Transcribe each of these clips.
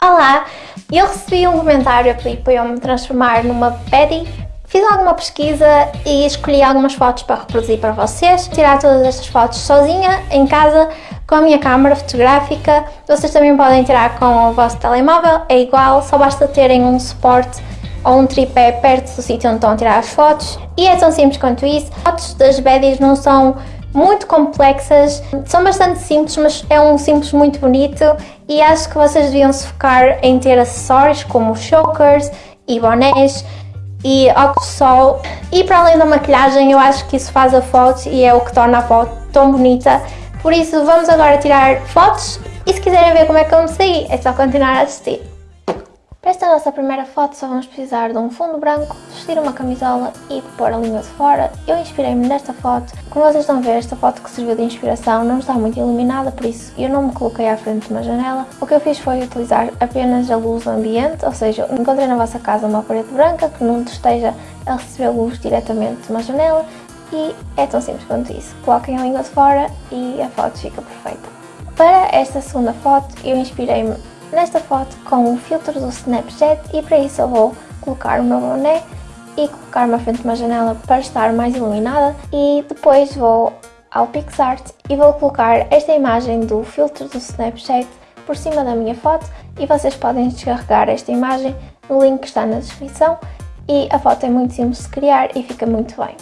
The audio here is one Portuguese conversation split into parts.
Olá, eu recebi um comentário a pedir para eu me transformar numa Betty. Fiz alguma pesquisa e escolhi algumas fotos para reproduzir para vocês. Tirar todas estas fotos sozinha, em casa, com a minha câmera fotográfica. Vocês também podem tirar com o vosso telemóvel, é igual, só basta terem um suporte ou um tripé perto do sítio onde estão a tirar as fotos. E é tão simples quanto isso. Fotos das Betties não são muito complexas, são bastante simples, mas é um simples muito bonito. E acho que vocês deviam se focar em ter acessórios como chokers e bonés e óculos de sol. E para além da maquilhagem eu acho que isso faz a foto e é o que torna a foto tão bonita. Por isso vamos agora tirar fotos e se quiserem ver como é que eu me saí é só continuar a assistir. Para esta nossa primeira foto só vamos precisar de um fundo branco, vestir uma camisola e pôr a língua de fora. Eu inspirei-me nesta foto. Como vocês estão a ver, esta foto que serviu de inspiração não está muito iluminada, por isso eu não me coloquei à frente de uma janela. O que eu fiz foi utilizar apenas a luz ambiente, ou seja, encontrei na vossa casa uma parede branca que não esteja a receber luz diretamente de uma janela e é tão simples quanto isso. Coloquem a língua de fora e a foto fica perfeita. Para esta segunda foto eu inspirei-me nesta foto com o filtro do Snapchat e para isso eu vou colocar o meu boné e colocar-me à frente de uma janela para estar mais iluminada e depois vou ao PixArt e vou colocar esta imagem do filtro do Snapchat por cima da minha foto e vocês podem descarregar esta imagem no link que está na descrição e a foto é muito simples de criar e fica muito bem.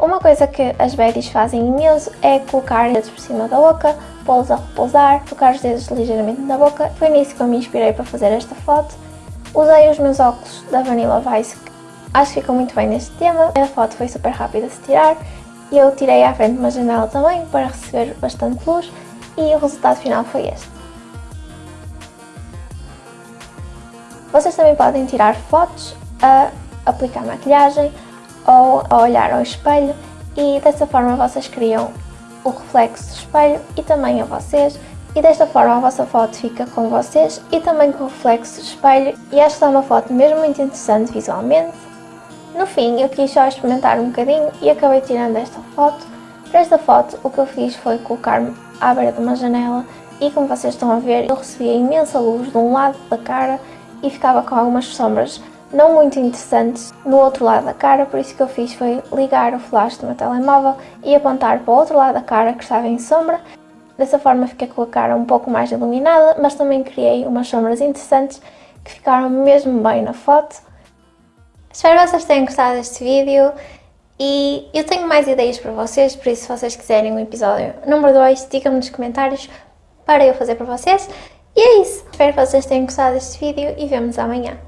Uma coisa que as Betties fazem imenso é colocar dedos por cima da boca, pô-los a repousar, tocar os dedos ligeiramente na boca. Foi nisso que eu me inspirei para fazer esta foto. Usei os meus óculos da Vanilla Vice, acho que ficam muito bem neste tema. A foto foi super rápida de se tirar e eu tirei à frente uma janela também para receber bastante luz e o resultado final foi este. Vocês também podem tirar fotos a aplicar maquilhagem, ou a olhar ao espelho e dessa forma vocês criam o reflexo do espelho e também a vocês e desta forma a vossa foto fica com vocês e também com o reflexo do espelho e que está uma foto mesmo muito interessante visualmente. No fim eu quis só experimentar um bocadinho e acabei tirando esta foto. Para esta foto o que eu fiz foi colocar-me à beira de uma janela e como vocês estão a ver eu recebia imensa luz de um lado da cara e ficava com algumas sombras não muito interessantes no outro lado da cara, por isso que eu fiz foi ligar o flash do meu telemóvel e apontar para o outro lado da cara que estava em sombra. Dessa forma fiquei com a cara um pouco mais iluminada, mas também criei umas sombras interessantes que ficaram mesmo bem na foto. Espero que vocês tenham gostado deste vídeo e eu tenho mais ideias para vocês, por isso se vocês quiserem um episódio número 2, digam-me nos comentários para eu fazer para vocês. E é isso, espero que vocês tenham gostado deste vídeo e vemos amanhã.